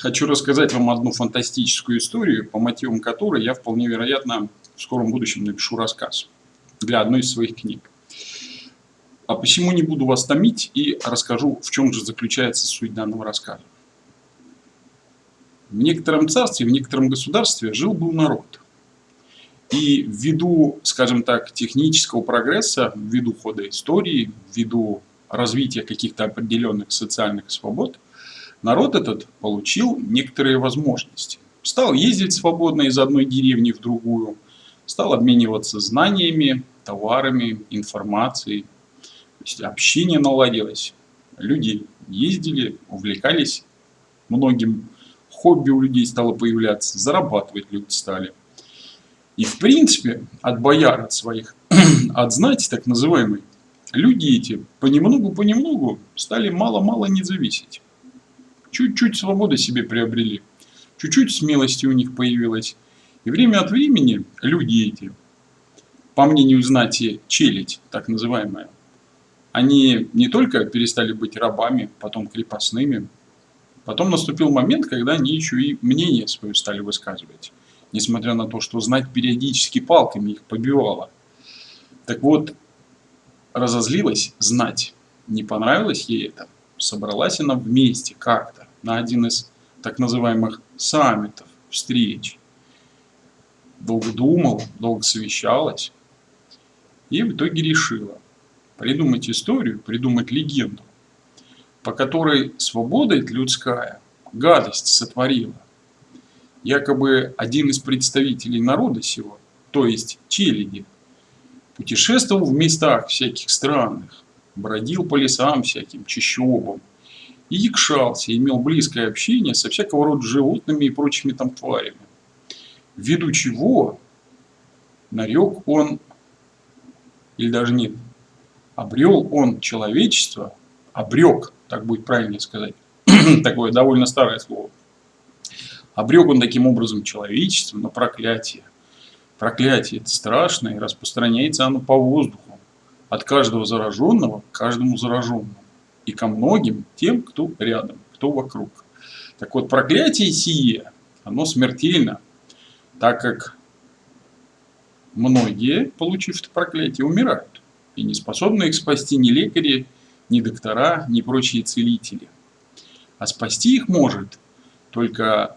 Хочу рассказать вам одну фантастическую историю, по мотивам которой я вполне вероятно в скором будущем напишу рассказ для одной из своих книг. А посему не буду вас томить и расскажу, в чем же заключается суть данного рассказа. В некотором царстве, в некотором государстве жил-был народ. И ввиду, скажем так, технического прогресса, ввиду хода истории, ввиду развития каких-то определенных социальных свобод, народ этот получил некоторые возможности. Стал ездить свободно из одной деревни в другую, стал обмениваться знаниями, товарами, информацией. То есть общение наладилось. Люди ездили, увлекались многим. Хобби у людей стало появляться, зарабатывать люди стали. И в принципе от бояр, от своих, от знати так называемой, люди эти понемногу-понемногу стали мало-мало не зависеть. Чуть-чуть свободы себе приобрели, чуть-чуть смелости у них появилось. И время от времени люди эти, по мнению знати челядь, так называемая, они не только перестали быть рабами, потом крепостными, потом наступил момент, когда они еще и мнение свое стали высказывать, несмотря на то, что знать периодически палками их побивала. Так вот, разозлилась знать, не понравилось ей это, собралась она вместе как-то на один из так называемых саммитов, встреч. Долго думала, долго совещалась и в итоге решила придумать историю, придумать легенду, по которой свобода людская гадость сотворила. Якобы один из представителей народа сего, то есть челяди, путешествовал в местах всяких странных, бродил по лесам всяким, чащобам, и якшался, имел близкое общение со всякого рода животными и прочими там тварями. Ввиду чего нарек он, или даже нет, обрел он человечество, обрек, так будет правильно сказать, такое довольно старое слово, обрек он таким образом человечество на проклятие. Проклятие это страшное, и распространяется оно по воздуху, от каждого зараженного к каждому зараженному и ко многим тем, кто рядом, кто вокруг. Так вот, проклятие сие, оно смертельно, так как многие, получив это проклятие, умирают. И не способны их спасти ни лекари, ни доктора, ни прочие целители. А спасти их может только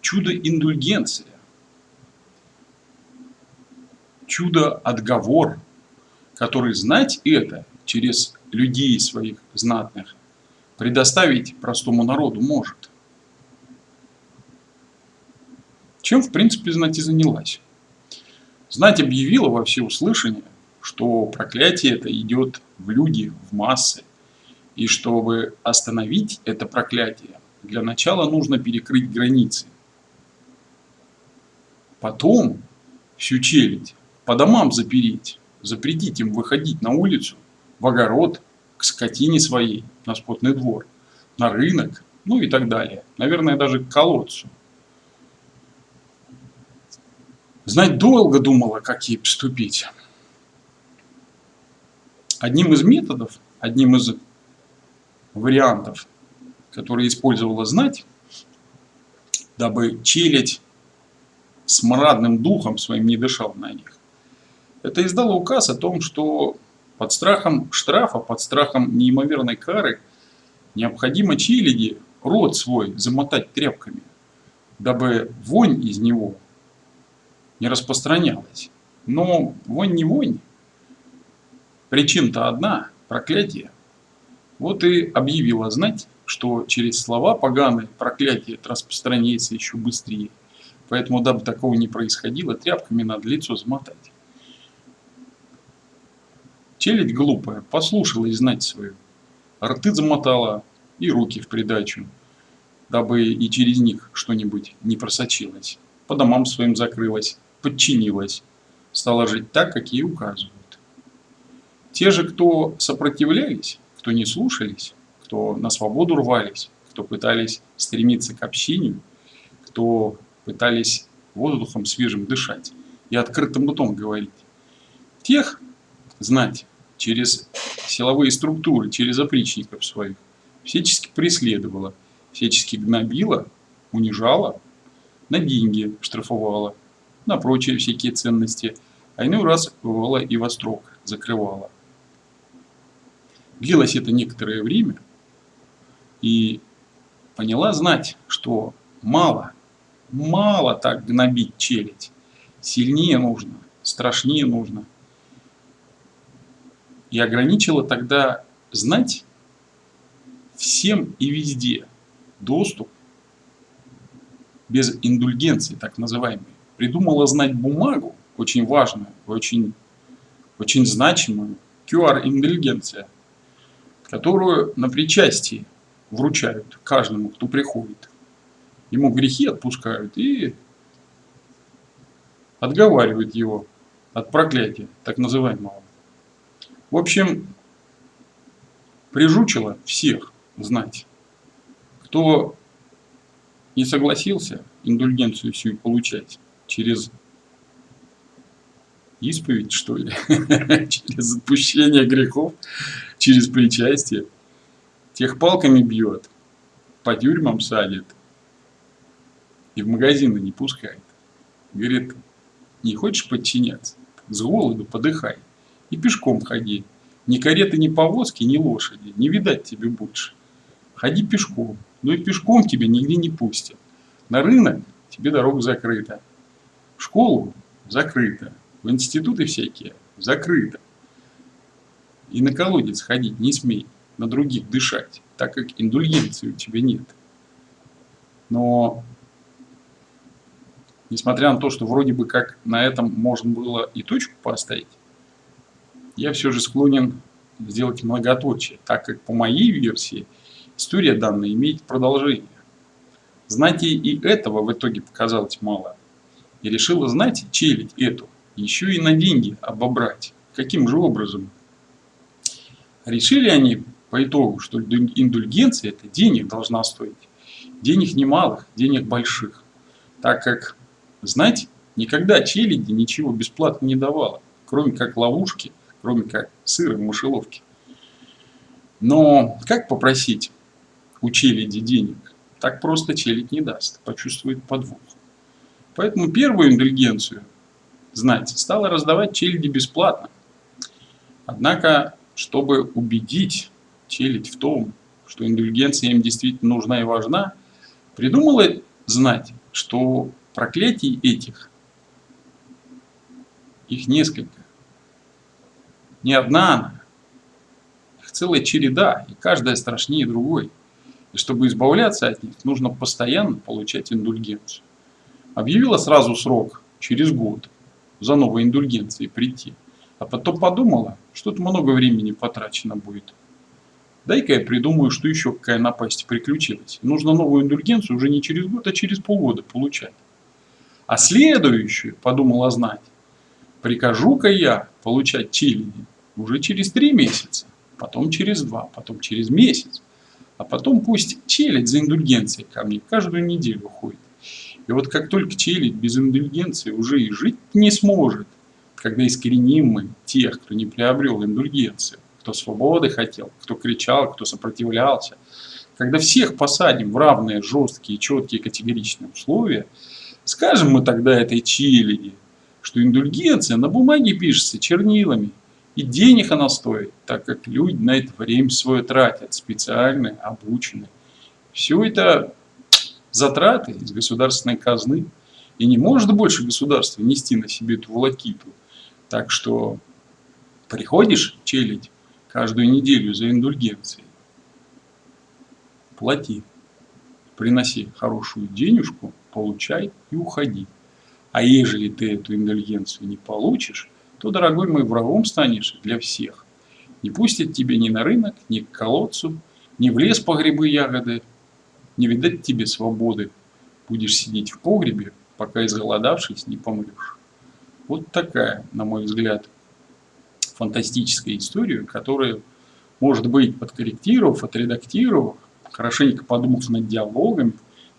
чудо-индульгенция, чудо-отговор, который знать это через людей своих знатных предоставить простому народу может. Чем, в принципе, знать и занялась. Знать объявила во всеуслышание, что проклятие это идет в люди, в массы. И чтобы остановить это проклятие, для начала нужно перекрыть границы. Потом всю челядь по домам запереть запретить им выходить на улицу, в огород, к скотине своей, на спотный двор, на рынок, ну и так далее. Наверное, даже к колодцу. Знать долго думала, как ей поступить. Одним из методов, одним из вариантов, которые использовала знать, дабы челядь смрадным духом своим не дышал на них, это издало указ о том, что под страхом штрафа, под страхом неимоверной кары необходимо челяди рот свой замотать тряпками, дабы вонь из него не распространялась. Но вонь не вонь. Причина-то одна – проклятие. Вот и объявила знать, что через слова поганые проклятие распространяется еще быстрее. Поэтому, дабы такого не происходило, тряпками надо лицо замотать. Челядь глупая, послушалась знать свою. Рты замотала и руки в придачу, дабы и через них что-нибудь не просочилось. По домам своим закрылась, подчинилась, стала жить так, как ей указывают. Те же, кто сопротивлялись, кто не слушались, кто на свободу рвались, кто пытались стремиться к общению, кто пытались воздухом свежим дышать и открытым ртом говорить, тех знать через силовые структуры, через опричников своих, всячески преследовала, всячески гнобила, унижала, на деньги штрафовала, на прочие всякие ценности, а иной раз бывало и во строк закрывала. Длилось это некоторое время, и поняла знать, что мало, мало так гнобить челядь, сильнее нужно, страшнее нужно. И ограничила тогда знать всем и везде доступ без индульгенции, так называемой. Придумала знать бумагу, очень важную, очень, очень значимую, QR-индульгенция, которую на причастии вручают каждому, кто приходит. Ему грехи отпускают и отговаривают его от проклятия, так называемого. В общем, прижучило всех знать, кто не согласился индульгенцию всю получать через исповедь, что ли, через отпущение грехов, через причастие, тех палками бьет, по тюрьмам садит и в магазины не пускает. Говорит, не хочешь подчиняться, с голоду подыхай и пешком ходи. Ни кареты, ни повозки, ни лошади, не видать тебе больше. Ходи пешком, но и пешком тебя нигде не пустят. На рынок тебе дорога закрыта. В школу закрыта. В институты всякие закрыто. И на колодец ходить не смей, на других дышать, так как индульгенции у тебя нет. Но, несмотря на то, что вроде бы как на этом можно было и точку поставить, я все же склонен сделать многоточие, так как по моей версии история данная имеет продолжение. Знать и этого в итоге показалось мало. И решила, знаете, челить эту, еще и на деньги обобрать. Каким же образом? Решили они по итогу, что индульгенция это денег должна стоить. Денег немалых, денег больших. Так как, знаете, никогда челяди ничего бесплатно не давала, кроме как ловушки, кроме как сыра в мышеловке. Но как попросить у челяди денег? Так просто челядь не даст, почувствует подвох. Поэтому первую индульгенцию, знаете, стала раздавать челяди бесплатно. Однако, чтобы убедить челядь в том, что индульгенция им действительно нужна и важна, придумала знать, что проклятий этих, их несколько. Не одна она, их целая череда, и каждая страшнее другой. И чтобы избавляться от них, нужно постоянно получать индульгенцию. Объявила сразу срок, через год, за новой индульгенцией прийти. А потом подумала, что-то много времени потрачено будет. Дай-ка я придумаю, что еще какая напасть приключилась. Нужно новую индульгенцию уже не через год, а через полгода получать. А следующую, подумала знать, прикажу-ка я получать челяди уже через три месяца, потом через два, потом через месяц. А потом пусть челядь за индульгенцией ко мне каждую неделю ходит. И вот как только челядь без индульгенции уже и жить не сможет, когда искореним мы тех, кто не приобрел индульгенцию, кто свободы хотел, кто кричал, кто сопротивлялся, когда всех посадим в равные, жесткие, четкие, категоричные условия, скажем мы тогда этой челяди, что индульгенция на бумаге пишется чернилами, и денег она стоит, так как люди на это время свое тратят, специальные, обученные. Все это затраты из государственной казны. И не может больше государство нести на себе эту волокиту. Так что приходишь челить каждую неделю за индульгенцией, плати, приноси хорошую денежку, получай и уходи. А ежели ты эту индульгенцию не получишь, то, дорогой мой, врагом станешь для всех. Не пустят тебя ни на рынок, ни к колодцу, ни в лес по грибы ягоды, не видать тебе свободы. Будешь сидеть в погребе, пока изголодавшись не помрешь. Вот такая, на мой взгляд, фантастическая история, которая, может быть, подкорректировав, отредактировав, хорошенько подумав над диалогами,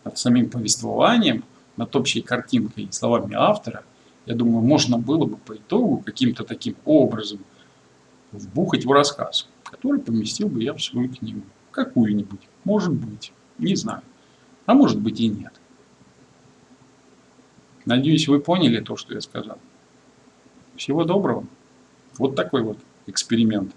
над самим повествованием, над общей картинкой и словами автора – я думаю, можно было бы по итогу каким-то таким образом вбухать в рассказ, который поместил бы я в свою книгу. какую-нибудь. Может быть. Не знаю. А может быть и нет. Надеюсь, вы поняли то, что я сказал. Всего доброго. Вот такой вот эксперимент.